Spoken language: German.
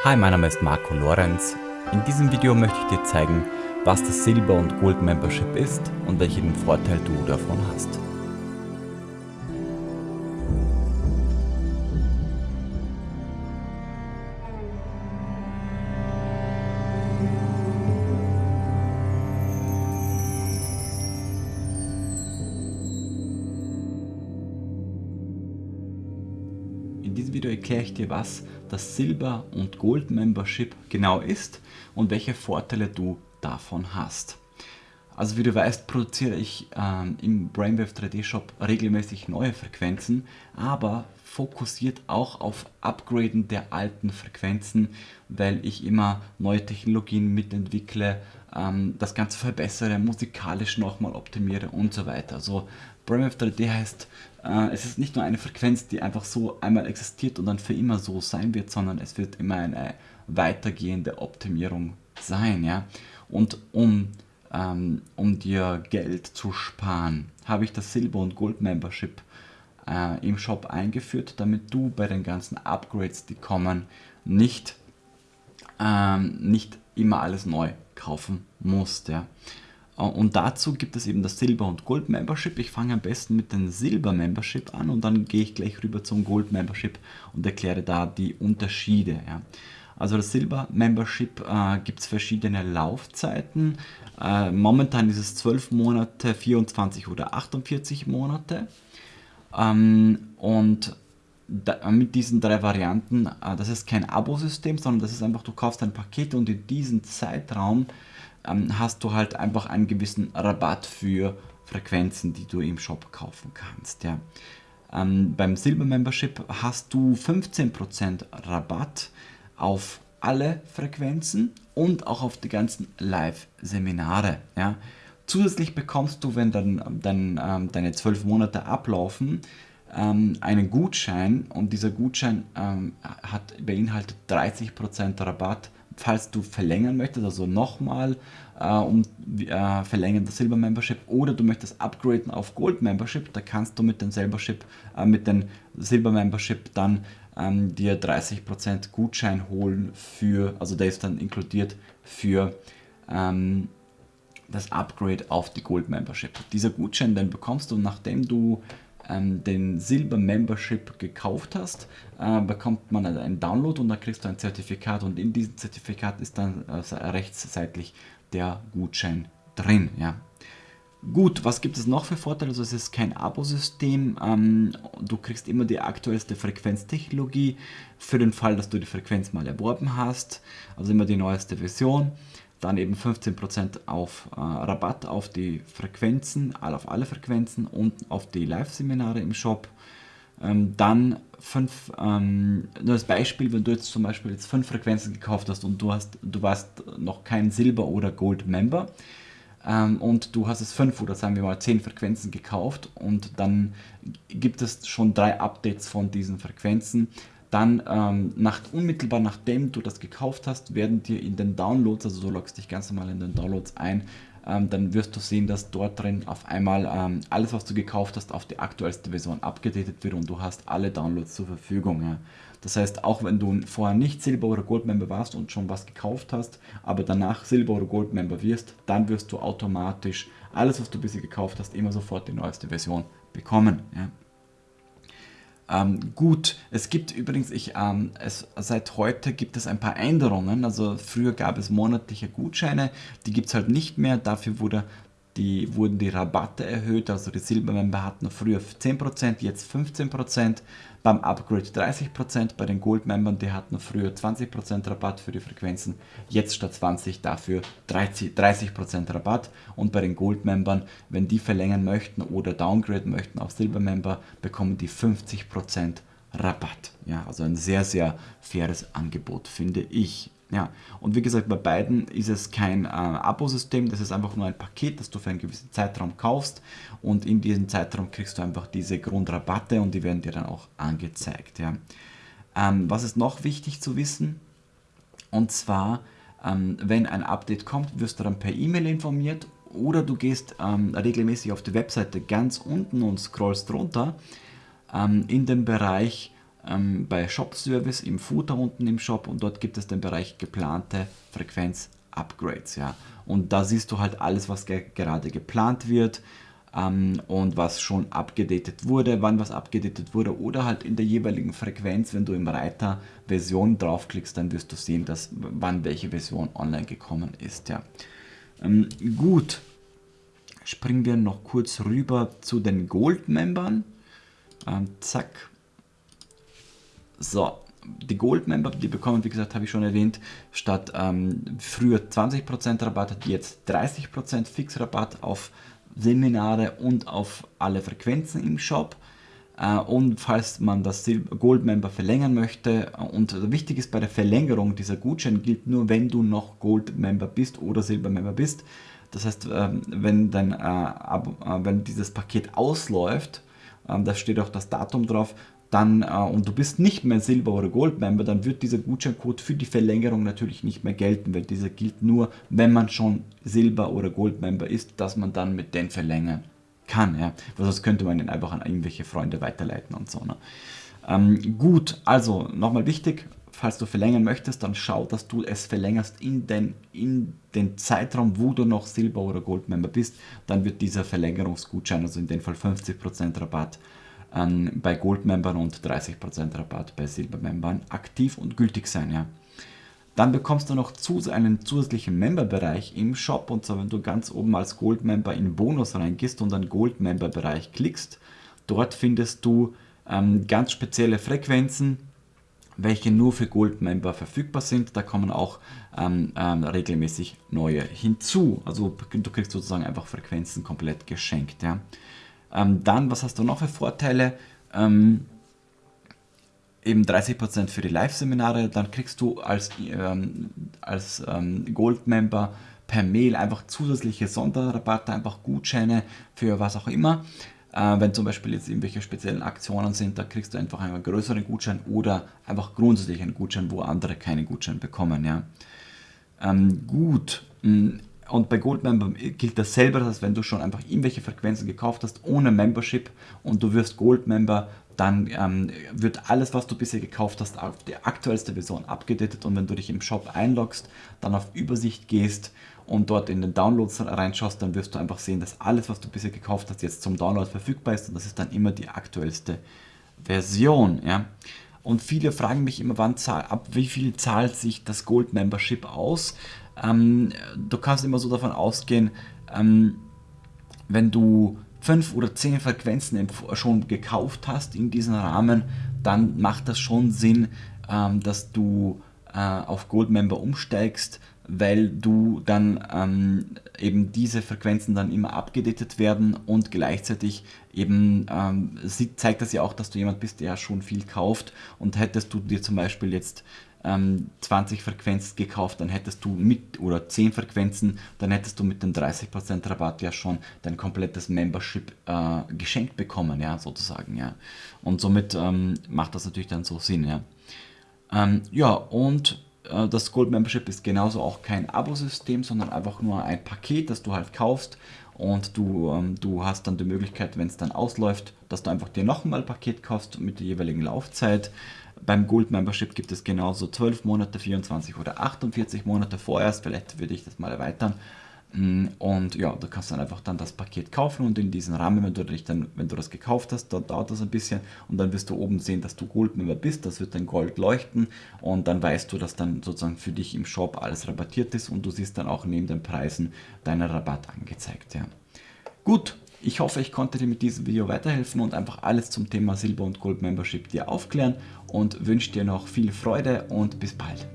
Hi, mein Name ist Marco Lorenz. In diesem Video möchte ich dir zeigen, was das Silber- und Gold Membership ist und welchen Vorteil du davon hast. Diesem Video erkläre ich dir, was das Silber- und Gold-Membership genau ist und welche Vorteile du davon hast. Also wie du weißt, produziere ich ähm, im Brainwave 3D Shop regelmäßig neue Frequenzen, aber fokussiert auch auf Upgraden der alten Frequenzen, weil ich immer neue Technologien mitentwickle, ähm, das Ganze verbessere, musikalisch nochmal optimiere und so weiter. Also Brainwave 3D heißt, äh, es ist nicht nur eine Frequenz, die einfach so einmal existiert und dann für immer so sein wird, sondern es wird immer eine weitergehende Optimierung sein. Ja? Und um, ähm, um dir Geld zu sparen, habe ich das Silber- und Gold-Membership äh, im Shop eingeführt, damit du bei den ganzen Upgrades, die kommen, nicht, ähm, nicht immer alles neu kaufen musst. Ja? Äh, und dazu gibt es eben das Silber- und Gold-Membership. Ich fange am besten mit dem Silber-Membership an und dann gehe ich gleich rüber zum Gold-Membership und erkläre da die Unterschiede. Ja. Also das Silber-Membership äh, gibt es verschiedene Laufzeiten. Äh, momentan ist es 12 Monate, 24 oder 48 Monate. Ähm, und da, mit diesen drei Varianten, äh, das ist kein Abo-System, sondern das ist einfach, du kaufst ein Paket und in diesem Zeitraum ähm, hast du halt einfach einen gewissen Rabatt für Frequenzen, die du im Shop kaufen kannst. Ja. Ähm, beim Silber Membership hast du 15% Rabatt auf alle Frequenzen und auch auf die ganzen Live-Seminare. Ja. Zusätzlich bekommst du, wenn dann, dann ähm, deine 12 Monate ablaufen, ähm, einen Gutschein und dieser Gutschein ähm, hat beinhaltet 30% Rabatt falls du verlängern möchtest, also nochmal äh, um äh, verlängern das Silber Membership oder du möchtest upgraden auf Gold Membership, da kannst du mit dem Silbership, äh, mit dem Silber Membership dann ähm, dir 30% Gutschein holen für, also der ist dann inkludiert für ähm, das Upgrade auf die Gold Membership. Dieser Gutschein, den bekommst du, nachdem du ähm, den Silber Membership gekauft hast, äh, bekommt man einen Download und dann kriegst du ein Zertifikat und in diesem Zertifikat ist dann äh, rechtsseitig der Gutschein drin. Ja. Gut, was gibt es noch für Vorteile? Also es ist kein Abo-System, ähm, du kriegst immer die aktuellste Frequenztechnologie für den Fall, dass du die Frequenz mal erworben hast, also immer die neueste Version dann eben 15% auf äh, Rabatt auf die Frequenzen, auf alle Frequenzen und auf die Live-Seminare im Shop. Ähm, dann fünf, ähm, nur als Beispiel, wenn du jetzt zum Beispiel jetzt fünf Frequenzen gekauft hast und du hast, du warst noch kein Silber- oder Gold-Member ähm, und du hast es fünf oder sagen wir mal zehn Frequenzen gekauft und dann gibt es schon drei Updates von diesen Frequenzen, dann ähm, nach, unmittelbar nachdem du das gekauft hast, werden dir in den Downloads, also du loggst dich ganz normal in den Downloads ein, ähm, dann wirst du sehen, dass dort drin auf einmal ähm, alles, was du gekauft hast, auf die aktuellste Version abgedatet wird und du hast alle Downloads zur Verfügung. Ja. Das heißt, auch wenn du vorher nicht Silber- oder Gold-Member warst und schon was gekauft hast, aber danach Silber- oder Gold-Member wirst, dann wirst du automatisch alles, was du bisher gekauft hast, immer sofort die neueste Version bekommen. Ja. Ähm, gut, es gibt übrigens, ich, ähm, es, seit heute gibt es ein paar Änderungen. Also früher gab es monatliche Gutscheine, die gibt es halt nicht mehr. Dafür wurde die, wurden die Rabatte erhöht, also die Silbermember hatten früher 10%, jetzt 15%, beim Upgrade 30%, bei den Goldmembern, die hatten früher 20% Rabatt für die Frequenzen, jetzt statt 20 dafür 30%, 30 Rabatt und bei den Goldmembern, wenn die verlängern möchten oder downgraden möchten auf Silbermember, bekommen die 50% Rabatt. Ja, also ein sehr, sehr faires Angebot, finde ich. Ja, und wie gesagt, bei beiden ist es kein äh, Abo-System, das ist einfach nur ein Paket, das du für einen gewissen Zeitraum kaufst und in diesem Zeitraum kriegst du einfach diese Grundrabatte und die werden dir dann auch angezeigt. Ja. Ähm, was ist noch wichtig zu wissen? Und zwar, ähm, wenn ein Update kommt, wirst du dann per E-Mail informiert oder du gehst ähm, regelmäßig auf die Webseite ganz unten und scrollst runter ähm, in den Bereich ähm, bei Shop Service im Footer unten im Shop und dort gibt es den Bereich geplante Frequenz-Upgrades. Ja. Und da siehst du halt alles, was ge gerade geplant wird ähm, und was schon abgedatet wurde, wann was abgedatet wurde oder halt in der jeweiligen Frequenz, wenn du im Reiter Version draufklickst, dann wirst du sehen, dass wann welche Version online gekommen ist. Ja. Ähm, gut, springen wir noch kurz rüber zu den Gold-Membern. Ähm, zack. So, die Gold-Member, die bekommen, wie gesagt, habe ich schon erwähnt, statt ähm, früher 20% Rabatt, jetzt 30% Fixrabatt auf Seminare und auf alle Frequenzen im Shop. Äh, und falls man das Gold Member verlängern möchte, und wichtig ist bei der Verlängerung, dieser Gutschein gilt nur, wenn du noch Gold Member bist oder Silber Member bist. Das heißt, ähm, wenn, dein, äh, äh, wenn dieses Paket ausläuft, ähm, da steht auch das Datum drauf, dann, und du bist nicht mehr Silber- oder Gold-Member, dann wird dieser Gutscheincode für die Verlängerung natürlich nicht mehr gelten, weil dieser gilt nur, wenn man schon Silber- oder Gold-Member ist, dass man dann mit den verlängern kann. Ja? Weil sonst könnte man den einfach an irgendwelche Freunde weiterleiten und so. Ne? Ähm, gut, also nochmal wichtig, falls du verlängern möchtest, dann schau, dass du es verlängerst in den, in den Zeitraum, wo du noch Silber- oder Gold-Member bist. Dann wird dieser Verlängerungsgutschein, also in dem Fall 50% Rabatt, ähm, bei Gold-Membern und 30% Rabatt bei Silber-Membern aktiv und gültig sein. Ja. Dann bekommst du noch einen zusätzlichen Member-Bereich im Shop und zwar wenn du ganz oben als Gold-Member in Bonus reingehst und dann Gold-Member-Bereich klickst, dort findest du ähm, ganz spezielle Frequenzen, welche nur für Gold-Member verfügbar sind. Da kommen auch ähm, ähm, regelmäßig neue hinzu. Also du kriegst sozusagen einfach Frequenzen komplett geschenkt. Ja. Ähm, dann, was hast du noch für Vorteile? Ähm, eben 30% für die Live-Seminare, dann kriegst du als, ähm, als ähm, Gold-Member per Mail einfach zusätzliche Sonderrabatte, einfach Gutscheine für was auch immer. Äh, wenn zum Beispiel jetzt irgendwelche speziellen Aktionen sind, da kriegst du einfach einen größeren Gutschein oder einfach grundsätzlich einen Gutschein, wo andere keinen Gutschein bekommen. Ja. Ähm, gut, hm, und bei Goldmember gilt dasselbe, das heißt, wenn du schon einfach irgendwelche Frequenzen gekauft hast ohne Membership und du wirst Goldmember, dann ähm, wird alles, was du bisher gekauft hast, auf die aktuellste Version abgedatet und wenn du dich im Shop einloggst, dann auf Übersicht gehst und dort in den Downloads reinschaust, dann wirst du einfach sehen, dass alles, was du bisher gekauft hast, jetzt zum Download verfügbar ist und das ist dann immer die aktuellste Version. Ja? Und viele fragen mich immer, wann ab wie viel zahlt sich das Gold Membership aus? Ähm, du kannst immer so davon ausgehen, ähm, wenn du fünf oder zehn Frequenzen schon gekauft hast in diesem Rahmen, dann macht das schon Sinn, ähm, dass du äh, auf Goldmember umsteigst, weil du dann ähm, eben diese Frequenzen dann immer abgedatet werden und gleichzeitig eben ähm, zeigt das ja auch, dass du jemand bist, der schon viel kauft. Und hättest du dir zum Beispiel jetzt ähm, 20 Frequenzen gekauft, dann hättest du mit, oder 10 Frequenzen, dann hättest du mit dem 30% Rabatt ja schon dein komplettes Membership äh, geschenkt bekommen, ja, sozusagen, ja. Und somit ähm, macht das natürlich dann so Sinn, ja. Ähm, ja, und das Gold Membership ist genauso auch kein Abo-System, sondern einfach nur ein Paket, das du halt kaufst und du, ähm, du hast dann die Möglichkeit, wenn es dann ausläuft, dass du einfach dir nochmal ein Paket kaufst mit der jeweiligen Laufzeit beim Gold Membership gibt es genauso 12 Monate, 24 oder 48 Monate vorerst. Vielleicht würde ich das mal erweitern. Mm, und ja, du kannst dann einfach dann das Paket kaufen und in diesem Rahmen, wenn du, dich dann, wenn du das gekauft hast, dann dauert das ein bisschen und dann wirst du oben sehen, dass du Goldmember bist, das wird dann Gold leuchten und dann weißt du, dass dann sozusagen für dich im Shop alles rabattiert ist und du siehst dann auch neben den Preisen deinen Rabatt angezeigt. Ja. Gut, ich hoffe, ich konnte dir mit diesem Video weiterhelfen und einfach alles zum Thema Silber- und Gold-Membership dir aufklären und wünsche dir noch viel Freude und bis bald.